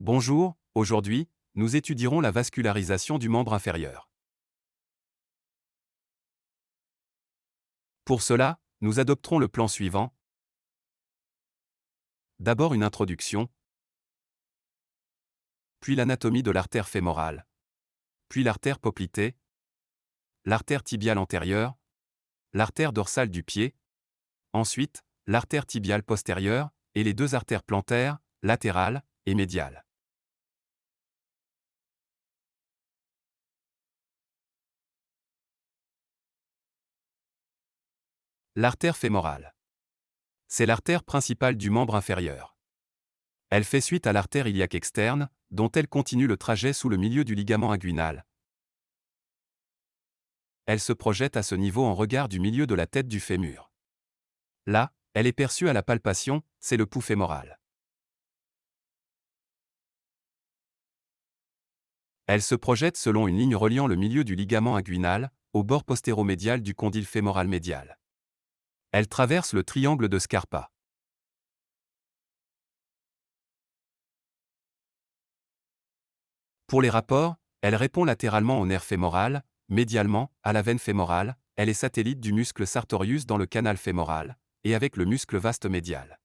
Bonjour, aujourd'hui, nous étudierons la vascularisation du membre inférieur. Pour cela, nous adopterons le plan suivant. D'abord une introduction, puis l'anatomie de l'artère fémorale, puis l'artère poplitée, l'artère tibiale antérieure, l'artère dorsale du pied, ensuite, l'artère tibiale postérieure, et les deux artères plantaires, latérales et médiales. L'artère fémorale. C'est l'artère principale du membre inférieur. Elle fait suite à l'artère iliaque externe, dont elle continue le trajet sous le milieu du ligament inguinal. Elle se projette à ce niveau en regard du milieu de la tête du fémur. Là, elle est perçue à la palpation, c'est le pouls fémoral. Elle se projette selon une ligne reliant le milieu du ligament inguinal, au bord postéromédial du condyle fémoral médial. Elle traverse le triangle de Scarpa. Pour les rapports, elle répond latéralement au nerf fémoral, médialement, à la veine fémorale, elle est satellite du muscle sartorius dans le canal fémoral, et avec le muscle vaste médial.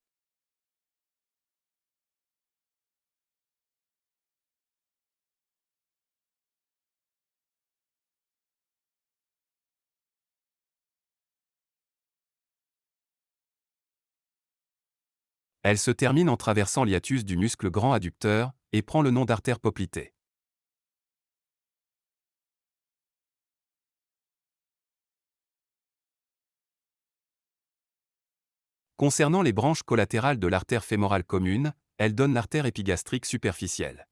Elle se termine en traversant l'hiatus du muscle grand adducteur et prend le nom d'artère poplitée. Concernant les branches collatérales de l'artère fémorale commune, elle donne l'artère épigastrique superficielle.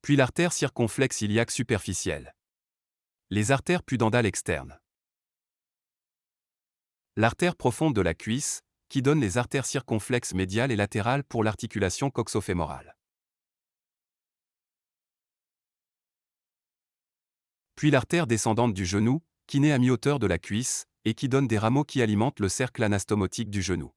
Puis l'artère circonflexe iliaque superficielle. Les artères pudendales externes. L'artère profonde de la cuisse, qui donne les artères circonflexes médiales et latérales pour l'articulation coxofémorale. Puis l'artère descendante du genou, qui naît à mi-hauteur de la cuisse, et qui donne des rameaux qui alimentent le cercle anastomotique du genou.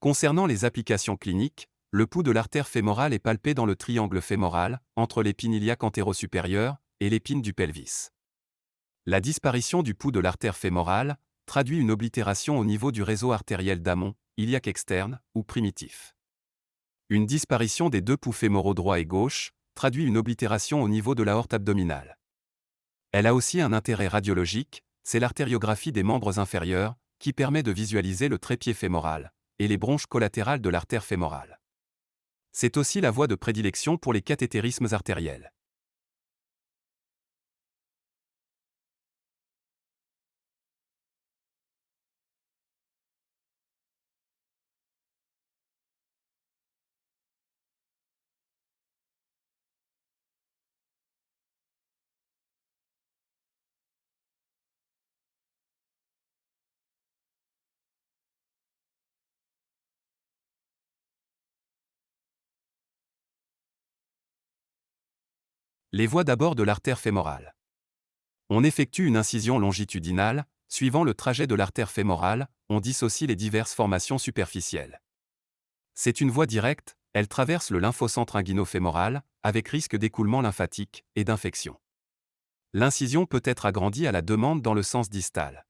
Concernant les applications cliniques, le pouls de l'artère fémorale est palpé dans le triangle fémoral, entre l'épine iliaque antéro-supérieure et l'épine du pelvis. La disparition du pouls de l'artère fémorale traduit une oblitération au niveau du réseau artériel d'amont, iliaque externe ou primitif. Une disparition des deux pouls fémoraux droit et gauche traduit une oblitération au niveau de l'aorte abdominale. Elle a aussi un intérêt radiologique, c'est l'artériographie des membres inférieurs, qui permet de visualiser le trépied fémoral, et les bronches collatérales de l'artère fémorale. C'est aussi la voie de prédilection pour les cathétérismes artériels. Les voies d'abord de l'artère fémorale. On effectue une incision longitudinale, suivant le trajet de l'artère fémorale, on dissocie les diverses formations superficielles. C'est une voie directe, elle traverse le lymphocentre inguinofémoral, avec risque d'écoulement lymphatique et d'infection. L'incision peut être agrandie à la demande dans le sens distal.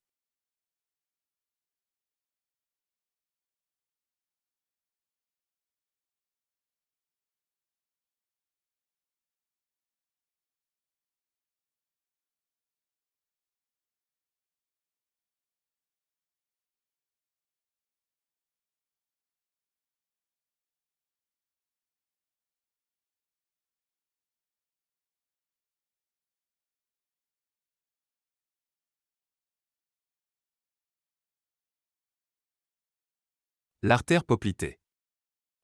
L'artère poplitée.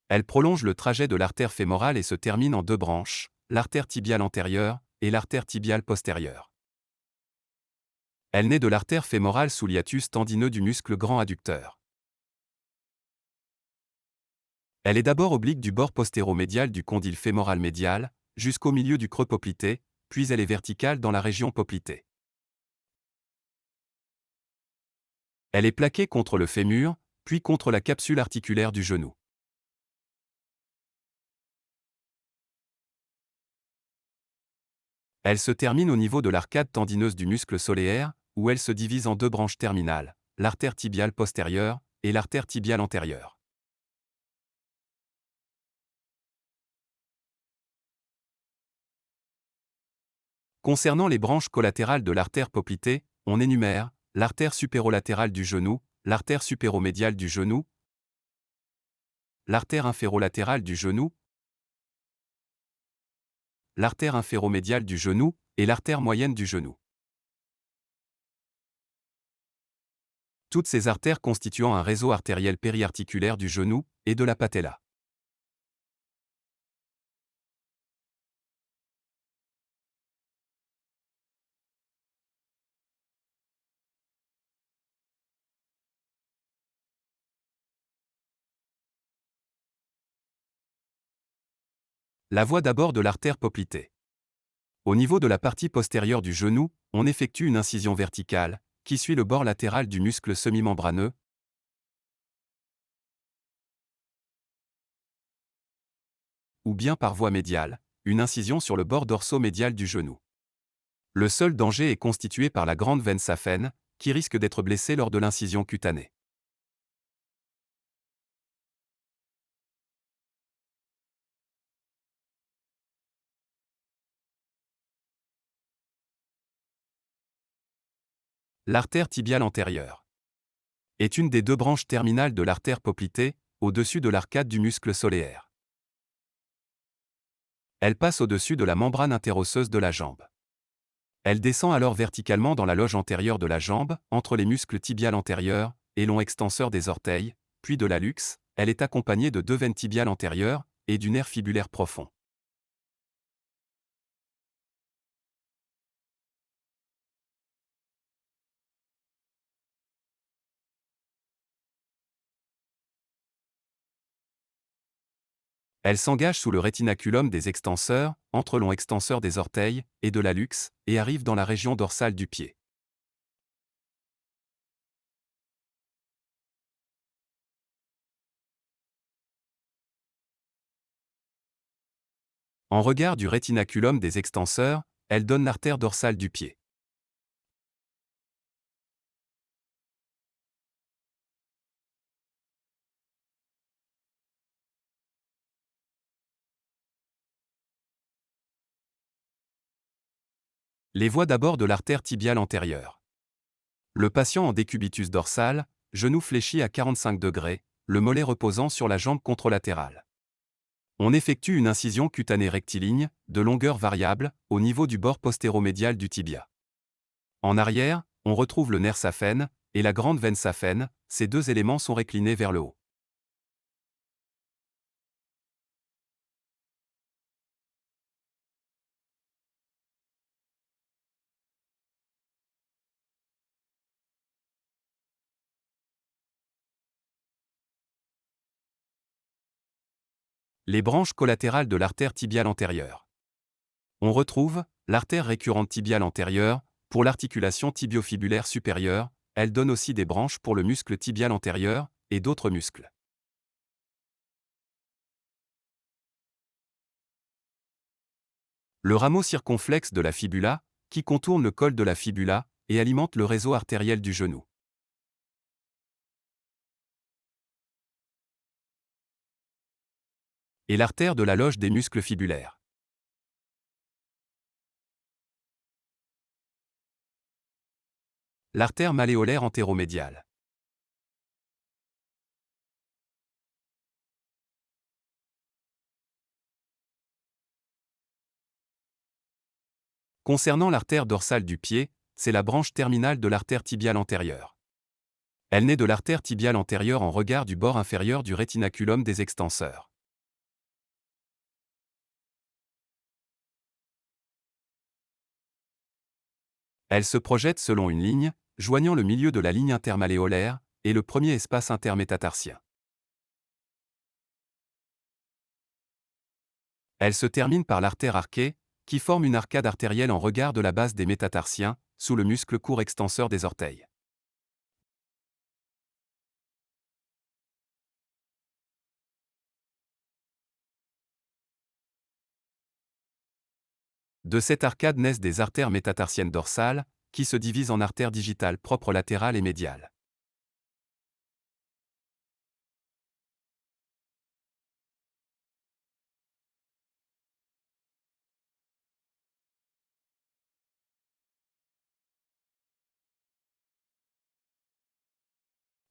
Elle prolonge le trajet de l'artère fémorale et se termine en deux branches, l'artère tibiale antérieure et l'artère tibiale postérieure. Elle naît de l'artère fémorale sous l'hiatus tendineux du muscle grand adducteur. Elle est d'abord oblique du bord postéromédial du condyle fémoral médial, jusqu'au milieu du creux poplité, puis elle est verticale dans la région poplitée. Elle est plaquée contre le fémur, puis contre la capsule articulaire du genou. Elle se termine au niveau de l'arcade tendineuse du muscle solaire, où elle se divise en deux branches terminales, l'artère tibiale postérieure et l'artère tibiale antérieure. Concernant les branches collatérales de l'artère poplitée, on énumère l'artère supérolatérale du genou, l'artère supéromédiale du genou, l'artère inférolatérale du genou, l'artère inféromédiale du genou et l'artère moyenne du genou. Toutes ces artères constituant un réseau artériel périarticulaire du genou et de la patella. La voie d'abord de l'artère poplitée. Au niveau de la partie postérieure du genou, on effectue une incision verticale, qui suit le bord latéral du muscle semi-membraneux, ou bien par voie médiale, une incision sur le bord dorso-médial du genou. Le seul danger est constitué par la grande veine saphène, qui risque d'être blessée lors de l'incision cutanée. L'artère tibiale antérieure est une des deux branches terminales de l'artère poplitée, au-dessus de l'arcade du muscle solaire. Elle passe au-dessus de la membrane interosseuse de la jambe. Elle descend alors verticalement dans la loge antérieure de la jambe, entre les muscles tibiales antérieurs et long extenseur des orteils, puis de la luxe, elle est accompagnée de deux veines tibiales antérieures et du nerf fibulaire profond. Elle s'engage sous le rétinaculum des extenseurs, entre long extenseur des orteils et de la luxe, et arrive dans la région dorsale du pied. En regard du rétinaculum des extenseurs, elle donne l'artère dorsale du pied. Les voies d'abord de l'artère tibiale antérieure. Le patient en décubitus dorsal, genou fléchi à 45 degrés, le mollet reposant sur la jambe contralatérale. On effectue une incision cutanée rectiligne, de longueur variable, au niveau du bord postéromédial du tibia. En arrière, on retrouve le nerf saphène et la grande veine saphène, ces deux éléments sont réclinés vers le haut. Les branches collatérales de l'artère tibiale antérieure. On retrouve l'artère récurrente tibiale antérieure pour l'articulation tibiofibulaire supérieure, elle donne aussi des branches pour le muscle tibial antérieur et d'autres muscles. Le rameau circonflexe de la fibula, qui contourne le col de la fibula et alimente le réseau artériel du genou. Et l'artère de la loge des muscles fibulaires. L'artère malléolaire antéromédiale. Concernant l'artère dorsale du pied, c'est la branche terminale de l'artère tibiale antérieure. Elle naît de l'artère tibiale antérieure en regard du bord inférieur du rétinaculum des extenseurs. Elle se projette selon une ligne, joignant le milieu de la ligne intermalléolaire et le premier espace intermétatarsien. Elle se termine par l'artère arquée, qui forme une arcade artérielle en regard de la base des métatarsiens, sous le muscle court extenseur des orteils. De cette arcade naissent des artères métatarsiennes dorsales, qui se divisent en artères digitales propres latérales et médiales.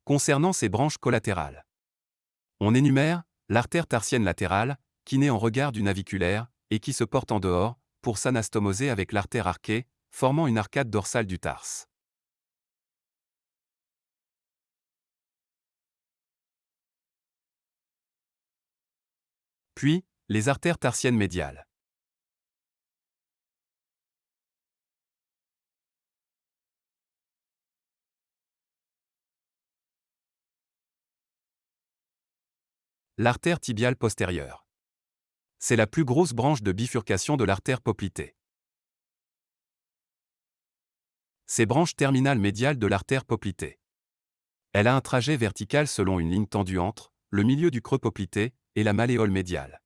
Concernant ces branches collatérales, on énumère l'artère tarsienne latérale, qui naît en regard du naviculaire, et qui se porte en dehors, pour s'anastomoser avec l'artère arquée, formant une arcade dorsale du tarse. Puis, les artères tarsiennes médiales. L'artère tibiale postérieure. C'est la plus grosse branche de bifurcation de l'artère poplitée. C'est branche terminale médiale de l'artère poplitée. Elle a un trajet vertical selon une ligne tendue entre le milieu du creux poplité et la malléole médiale.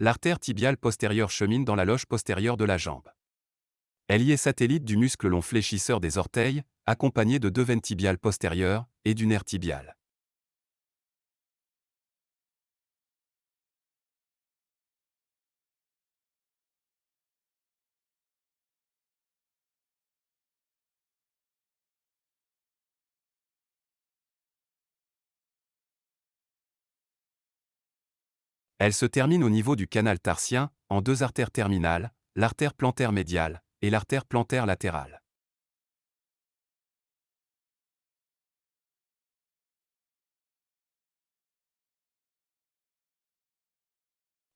L'artère tibiale postérieure chemine dans la loge postérieure de la jambe. Elle y est satellite du muscle long fléchisseur des orteils, accompagné de deux veines tibiales postérieures et du nerf tibial. Elle se termine au niveau du canal tarsien, en deux artères terminales, l'artère plantaire médiale et l'artère plantaire latérale.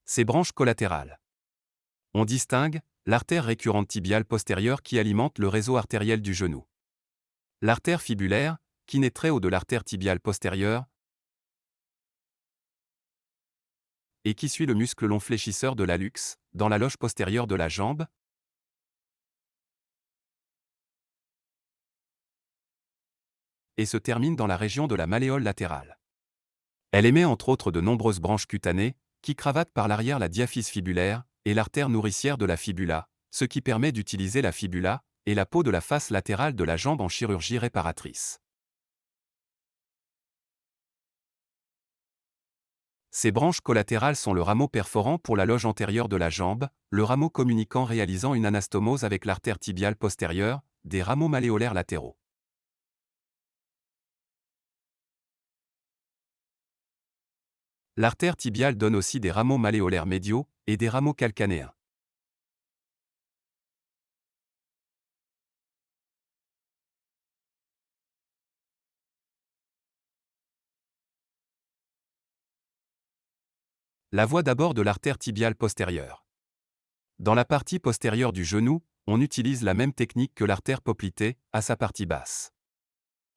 Ces branches collatérales. On distingue l'artère récurrente tibiale postérieure qui alimente le réseau artériel du genou. L'artère fibulaire, qui naît très haut de l'artère tibiale postérieure, et qui suit le muscle long fléchisseur de l'allux, dans la loge postérieure de la jambe, et se termine dans la région de la malléole latérale. Elle émet entre autres de nombreuses branches cutanées, qui cravatent par l'arrière la diaphyse fibulaire et l'artère nourricière de la fibula, ce qui permet d'utiliser la fibula et la peau de la face latérale de la jambe en chirurgie réparatrice. Ces branches collatérales sont le rameau perforant pour la loge antérieure de la jambe, le rameau communiquant réalisant une anastomose avec l'artère tibiale postérieure, des rameaux malléolaires latéraux. L'artère tibiale donne aussi des rameaux malléolaires médiaux et des rameaux calcanéens. La voie d'abord de l'artère tibiale postérieure. Dans la partie postérieure du genou, on utilise la même technique que l'artère poplitée, à sa partie basse.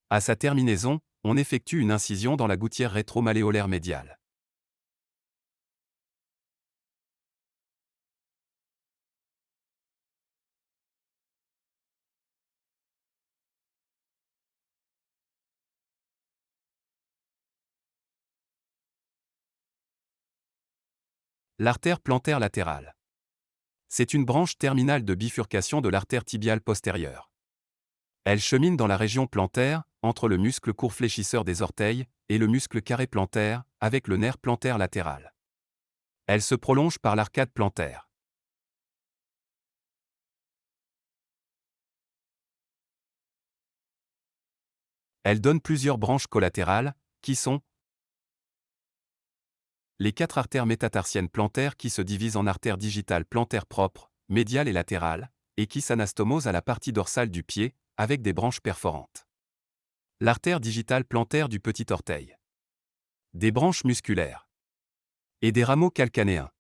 À sa terminaison, on effectue une incision dans la gouttière rétro-malléolaire médiale. L'artère plantaire latérale. C'est une branche terminale de bifurcation de l'artère tibiale postérieure. Elle chemine dans la région plantaire, entre le muscle court fléchisseur des orteils et le muscle carré plantaire, avec le nerf plantaire latéral. Elle se prolonge par l'arcade plantaire. Elle donne plusieurs branches collatérales, qui sont les quatre artères métatarsiennes plantaires qui se divisent en artères digitales plantaires propres, médiales et latérales, et qui s'anastomosent à la partie dorsale du pied, avec des branches perforantes. L'artère digitale plantaire du petit orteil. Des branches musculaires. Et des rameaux calcanéens.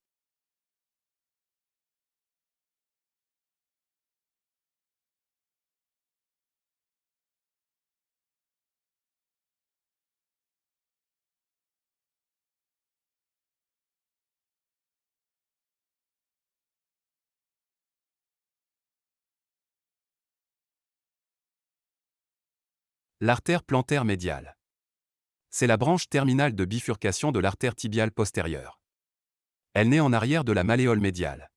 L'artère plantaire médiale. C'est la branche terminale de bifurcation de l'artère tibiale postérieure. Elle naît en arrière de la malléole médiale.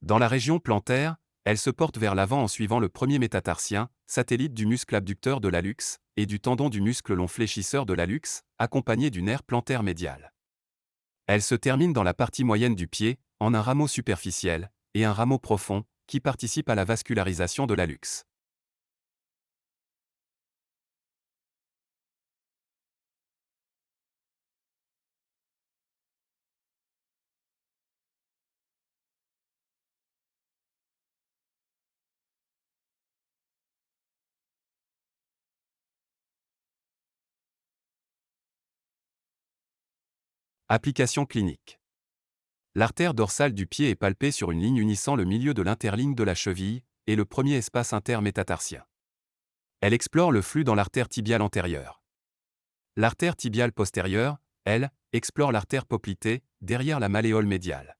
Dans la région plantaire, elle se porte vers l'avant en suivant le premier métatarsien, satellite du muscle abducteur de l'hallux, et du tendon du muscle long fléchisseur de l'hallux, accompagné du nerf plantaire médial. Elle se termine dans la partie moyenne du pied, en un rameau superficiel, et un rameau profond, qui participe à la vascularisation de l'hallux. Application clinique. L'artère dorsale du pied est palpée sur une ligne unissant le milieu de l'interligne de la cheville et le premier espace intermétatarsien. Elle explore le flux dans l'artère tibiale antérieure. L'artère tibiale postérieure, elle, explore l'artère poplitée, derrière la malléole médiale.